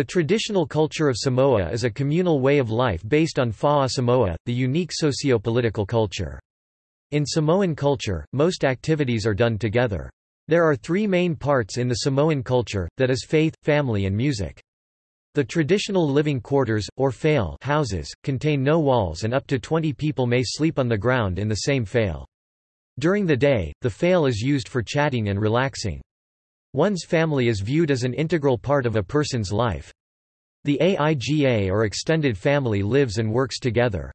The traditional culture of Samoa is a communal way of life based on Fa'a Samoa, the unique socio-political culture. In Samoan culture, most activities are done together. There are three main parts in the Samoan culture, that is faith, family and music. The traditional living quarters, or fale houses, contain no walls and up to 20 people may sleep on the ground in the same fale. During the day, the fale is used for chatting and relaxing. One's family is viewed as an integral part of a person's life. The AIGA or extended family lives and works together.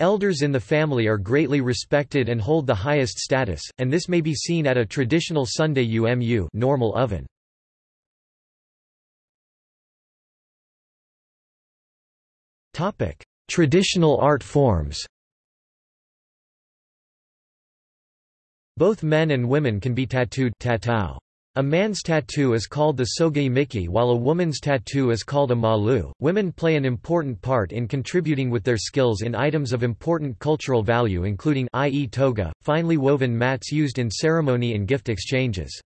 Elders in the family are greatly respected and hold the highest status, and this may be seen at a traditional Sunday UMU normal oven. Traditional art forms Both men and women can be tattooed tatau. A man's tattoo is called the soga'imiti while a woman's tattoo is called a malu. Women play an important part in contributing with their skills in items of important cultural value including i.e. toga, finely woven mats used in ceremony and gift exchanges.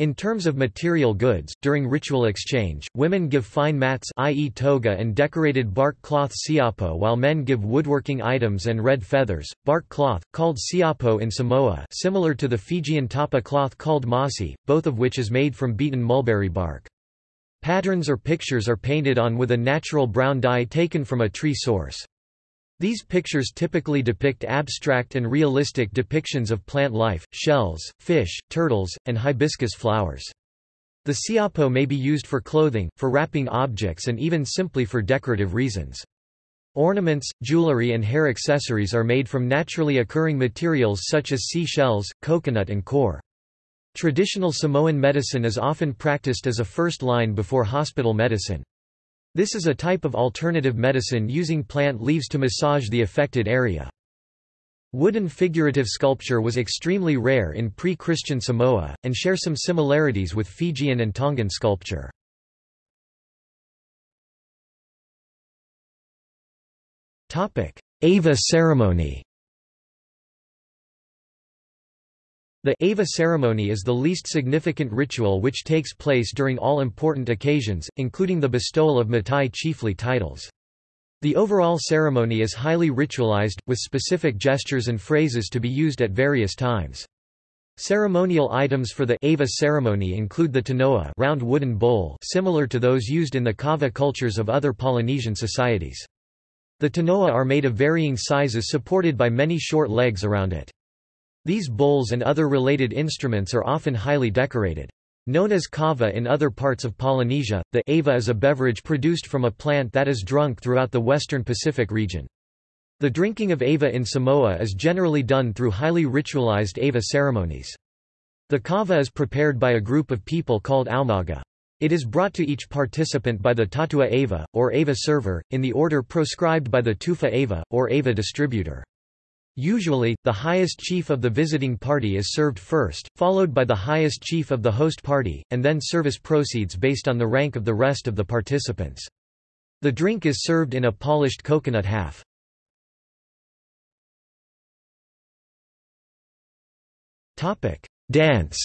In terms of material goods, during ritual exchange, women give fine mats i.e. toga and decorated bark cloth siapo while men give woodworking items and red feathers, bark cloth, called siapo in Samoa similar to the Fijian tapa cloth called masi, both of which is made from beaten mulberry bark. Patterns or pictures are painted on with a natural brown dye taken from a tree source. These pictures typically depict abstract and realistic depictions of plant life, shells, fish, turtles, and hibiscus flowers. The siapo may be used for clothing, for wrapping objects and even simply for decorative reasons. Ornaments, jewelry and hair accessories are made from naturally occurring materials such as sea shells, coconut and core. Traditional Samoan medicine is often practiced as a first line before hospital medicine. This is a type of alternative medicine using plant leaves to massage the affected area. Wooden figurative sculpture was extremely rare in pre-Christian Samoa, and share some similarities with Fijian and Tongan sculpture. Ava ceremony The Ava ceremony is the least significant ritual which takes place during all important occasions, including the bestowal of matai chiefly titles. The overall ceremony is highly ritualized, with specific gestures and phrases to be used at various times. Ceremonial items for the Ava ceremony include the tanoa round wooden bowl similar to those used in the kava cultures of other Polynesian societies. The tanoa are made of varying sizes supported by many short legs around it. These bowls and other related instruments are often highly decorated. Known as kava in other parts of Polynesia, the ava is a beverage produced from a plant that is drunk throughout the western Pacific region. The drinking of ava in Samoa is generally done through highly ritualized ava ceremonies. The kava is prepared by a group of people called aumaga. It is brought to each participant by the tatua ava, or ava server, in the order proscribed by the tufa ava, or ava distributor. Usually, the highest chief of the visiting party is served first, followed by the highest chief of the host party, and then service proceeds based on the rank of the rest of the participants. The drink is served in a polished coconut half. Dance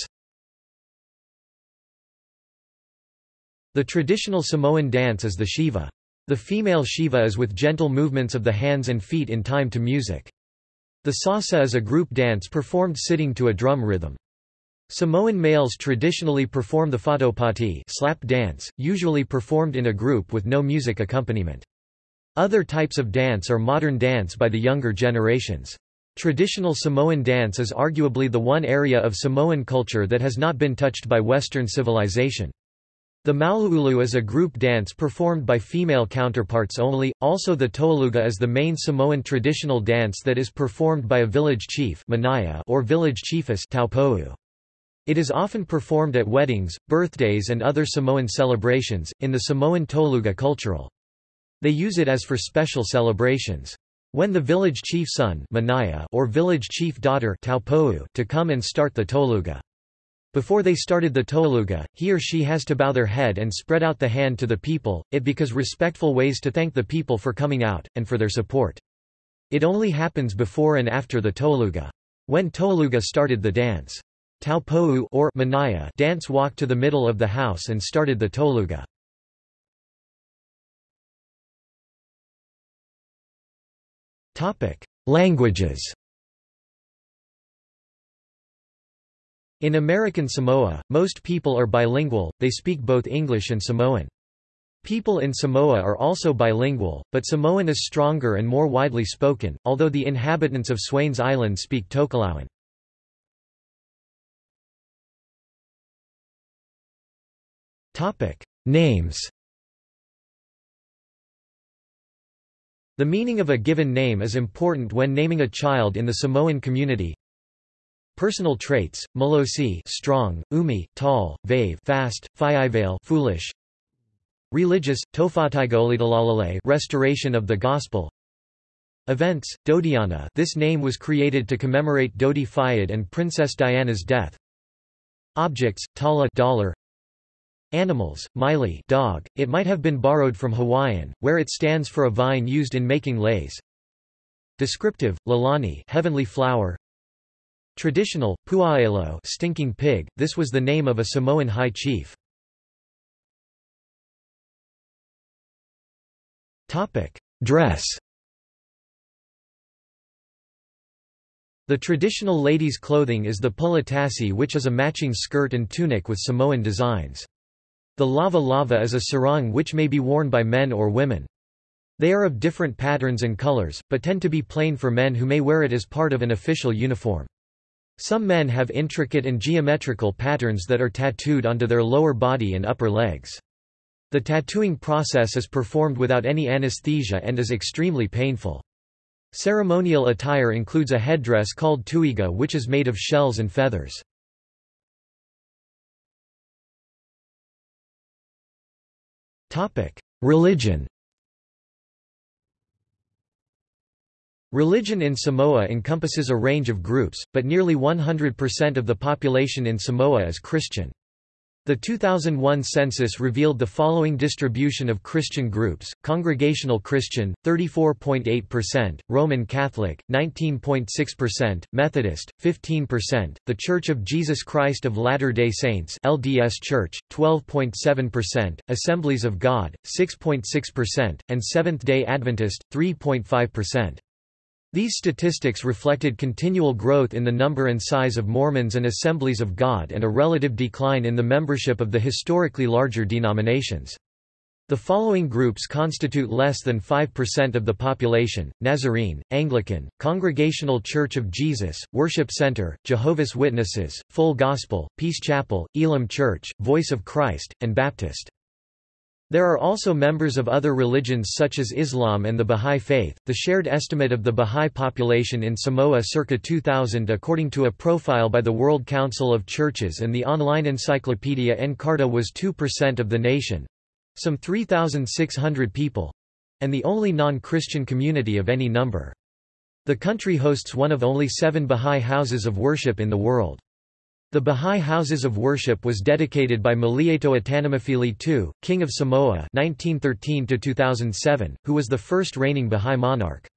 The traditional Samoan dance is the siva. The female siva is with gentle movements of the hands and feet in time to music. The sasa is a group dance performed sitting to a drum rhythm. Samoan males traditionally perform the fa'ataupati slap dance, usually performed in a group with no music accompaniment. Other types of dance are modern dance by the younger generations. Traditional Samoan dance is arguably the one area of Samoan culture that has not been touched by Western civilization. The Mau'ulu is a group dance performed by female counterparts only, also the Taualuga is the main Samoan traditional dance that is performed by a village chief or village chiefess It is often performed at weddings, birthdays and other Samoan celebrations, in the Samoan Taualuga cultural. They use it as for special celebrations. When the village chief son or village chief daughter to come and start the Taualuga. Before they started the taualuga, he or she has to bow their head and spread out the hand to the people, it because respectful ways to thank the people for coming out, and for their support. It only happens before and after the taualuga. When taualuga started the dance, Taupou or Manaia dance walked to the middle of the house and started the taualuga. Languages In American Samoa, most people are bilingual, they speak both English and Samoan. People in Samoa are also bilingual, but Samoan is stronger and more widely spoken, although the inhabitants of Swains Island speak Tokelauan. Names The meaning of a given name is important when naming a child in the Samoan community. Personal traits: Malosi, strong; Umi, tall; Vave, fast; Fiivale, foolish; Religious, Tofataigolidalalale restoration of the Gospel. Events, Dodiana this name was created to commemorate Dodi Fayed and Princess Diana's death. Objects, Tala dollar, Animals, Maile dog, it might have been borrowed from Hawaiian, where it stands for a vine used in making leis Descriptive, Lalani heavenly flower Traditional, Puaelo stinking pig, this was the name of a Samoan high chief Dress The traditional ladies' clothing is the puletasi which is a matching skirt and tunic with Samoan designs. The lava lava is a sarong which may be worn by men or women. They are of different patterns and colors, but tend to be plain for men who may wear it as part of an official uniform. Some men have intricate and geometrical patterns that are tattooed onto their lower body and upper legs. The tattooing process is performed without any anesthesia and is extremely painful. Ceremonial attire includes a headdress called tuiga which is made of shells and feathers. Religion Religion in Samoa encompasses a range of groups, but nearly 100% of the population in Samoa is Christian. The 2001 census revealed the following distribution of Christian groups, Congregational Christian, 34.8%, Roman Catholic, 19.6%, Methodist, 15%, The Church of Jesus Christ of Latter-day Saints LDS Church, 12.7%, Assemblies of God, 6.6%, and Seventh-day Adventist, 3.5%. These statistics reflected continual growth in the number and size of Mormons and Assemblies of God and a relative decline in the membership of the historically larger denominations. The following groups constitute less than 5% of the population, Nazarene, Anglican, Congregational Church of Jesus, Worship Center, Jehovah's Witnesses, Full Gospel, Peace Chapel, Elim Church, Voice of Christ, and Baptist. There are also members of other religions such as Islam and the Bahá'í Faith. The shared estimate of the Bahá'í population in Samoa circa 2000 according to a profile by the World Council of Churches and the online encyclopedia Encarta was 2% of the nation some 3,600 people and the only non-Christian community of any number. The country hosts one of only seven Bahá'í houses of worship in the world. The Bahá'í Houses of Worship was dedicated by Malietoa Tanumafili II, King of Samoa 1913 who was the first reigning Bahá'í monarch.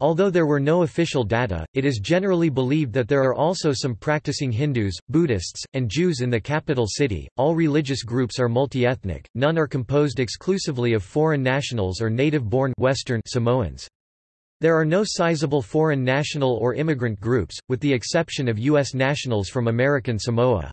Although there were no official data, it is generally believed that there are also some practicing Hindus, Buddhists, and Jews in the capital city. All religious groups are multi-ethnic, none are composed exclusively of foreign nationals or native-born Western Samoans. There are no sizable foreign national or immigrant groups, with the exception of U.S. nationals from American Samoa.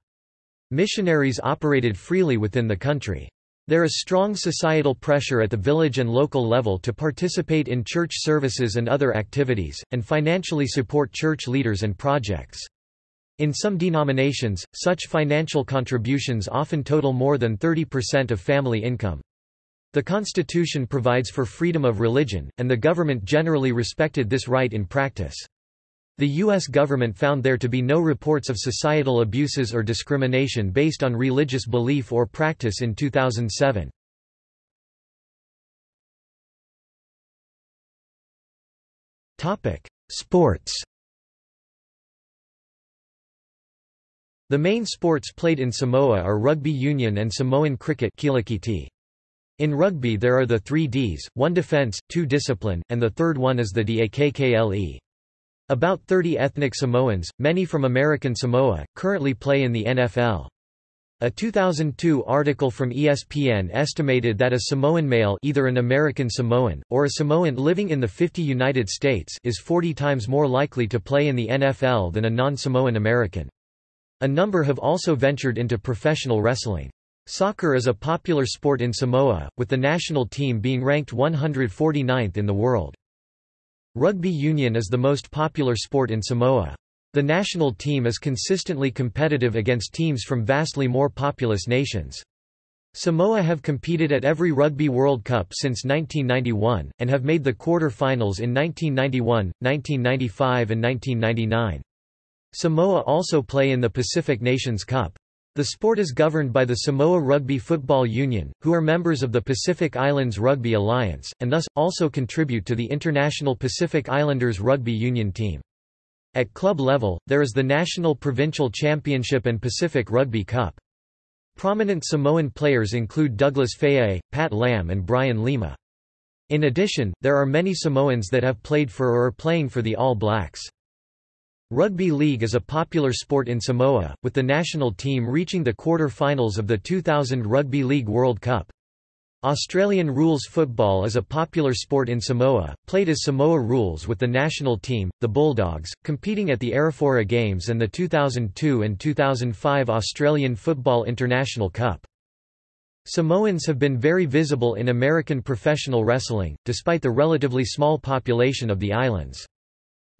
Missionaries operated freely within the country. There is strong societal pressure at the village and local level to participate in church services and other activities, and financially support church leaders and projects. In some denominations, such financial contributions often total more than 30% of family income. The Constitution provides for freedom of religion, and the government generally respected this right in practice. The U.S. government found there to be no reports of societal abuses or discrimination based on religious belief or practice in 2007. Sports The main sports played in Samoa are rugby union and Samoan cricket in rugby there are the three Ds, one defence, two discipline, and the third one is the DAKKLE. About 30 ethnic Samoans, many from American Samoa, currently play in the NFL. A 2002 article from ESPN estimated that a Samoan male either an American Samoan, or a Samoan living in the 50 United States is 40 times more likely to play in the NFL than a non-Samoan American. A number have also ventured into professional wrestling. Soccer is a popular sport in Samoa, with the national team being ranked 149th in the world. Rugby union is the most popular sport in Samoa. The national team is consistently competitive against teams from vastly more populous nations. Samoa have competed at every Rugby World Cup since 1991, and have made the quarter-finals in 1991, 1995 and 1999. Samoa also play in the Pacific Nations Cup. The sport is governed by the Samoa Rugby Football Union, who are members of the Pacific Islands Rugby Alliance, and thus, also contribute to the International Pacific Islanders Rugby Union team. At club level, there is the National Provincial Championship and Pacific Rugby Cup. Prominent Samoan players include Douglas Faa'i, Pat Lam and Brian Lima. In addition, there are many Samoans that have played for or are playing for the All Blacks. Rugby league is a popular sport in Samoa, with the national team reaching the quarter-finals of the 2000 Rugby League World Cup. Australian rules football is a popular sport in Samoa, played as Samoa rules with the national team, the Bulldogs, competing at the Arafura Games and the 2002 and 2005 Australian Football International Cup. Samoans have been very visible in American professional wrestling, despite the relatively small population of the islands.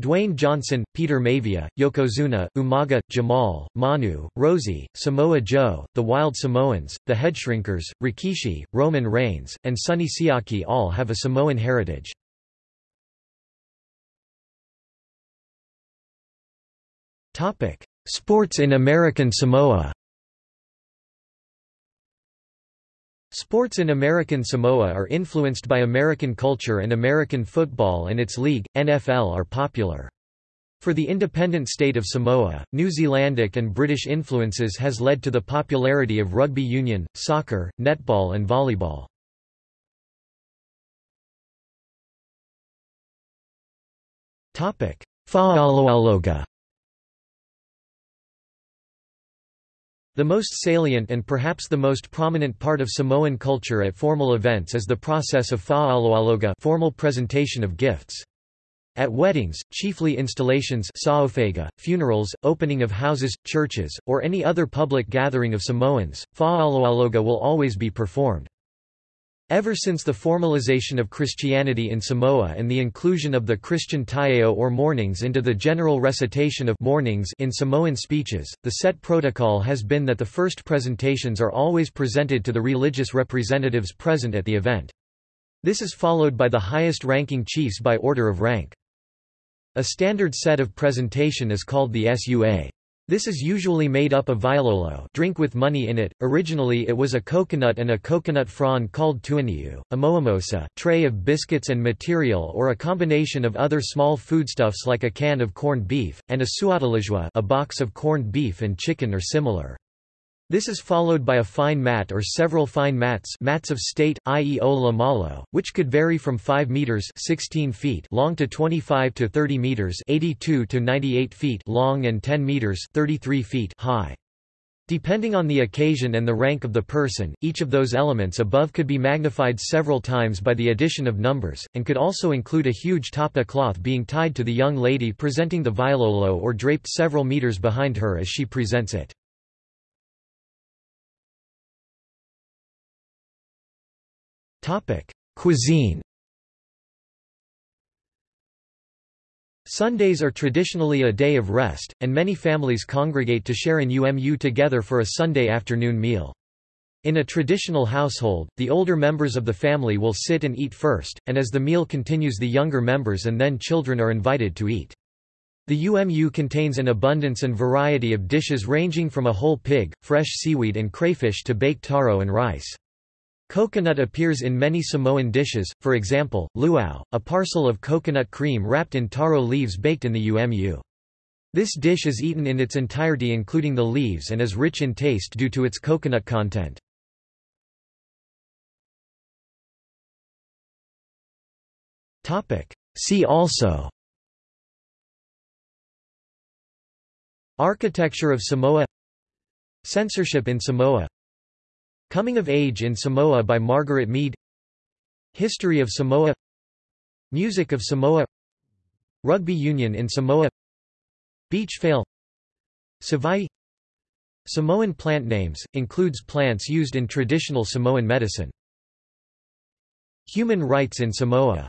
Dwayne Johnson, Peter Maivia, Yokozuna, Umaga, Jamal, Manu, Rosie, Samoa Joe, The Wild Samoans, The Headshrinkers, Rikishi, Roman Reigns, and Sonny Siaki all have a Samoan heritage. Sports in American Samoa Sports in American Samoa are influenced by American culture and American football and its league, NFL are popular. For the independent state of Samoa, New Zealandic and British influences has led to the popularity of rugby union, soccer, netball and volleyball. Fa'aloaloga The most salient and perhaps the most prominent part of Samoan culture at formal events is the process of fa'aloaloga formal presentation of gifts. At weddings, chiefly installations funerals, opening of houses, churches, or any other public gathering of Samoans, fa'aloaloga will always be performed. Ever since the formalization of Christianity in Samoa and the inclusion of the Christian taeo or mornings into the general recitation of mornings in Samoan speeches, the set protocol has been that the first presentations are always presented to the religious representatives present at the event. This is followed by the highest-ranking chiefs by order of rank. A standard set of presentation is called the SUA. This is usually made up of vailolo drink with money in it. Originally it was a coconut and a coconut frond called tuaniu, a moamosa tray of biscuits and material or a combination of other small foodstuffs like a can of corned beef, and a suatalijua a box of corned beef and chicken or similar. This is followed by a fine mat or several fine mats mats of state, i.e. ola malo, which could vary from 5 meters 16 feet long to 25 to 30 meters 82 to 98 feet long and 10 meters 33 feet high. Depending on the occasion and the rank of the person, each of those elements above could be magnified several times by the addition of numbers, and could also include a huge tapa cloth being tied to the young lady presenting the vailolo or draped several meters behind her as she presents it. Topic: Cuisine. Sundays are traditionally a day of rest, and many families congregate to share an UMU together for a Sunday afternoon meal. In a traditional household, the older members of the family will sit and eat first, and as the meal continues the younger members and then children are invited to eat. The UMU contains an abundance and variety of dishes ranging from a whole pig, fresh seaweed and crayfish to baked taro and rice. Coconut appears in many Samoan dishes, for example, luau, a parcel of coconut cream wrapped in taro leaves baked in the umu. This dish is eaten in its entirety including the leaves and is rich in taste due to its coconut content. See also Architecture of Samoa Censorship in Samoa Coming of Age in Samoa by Margaret Mead. History of Samoa. Music of Samoa. Rugby union in Samoa. Beach fale. Savai Samoan plant names, includes plants used in traditional Samoan medicine. Human rights in Samoa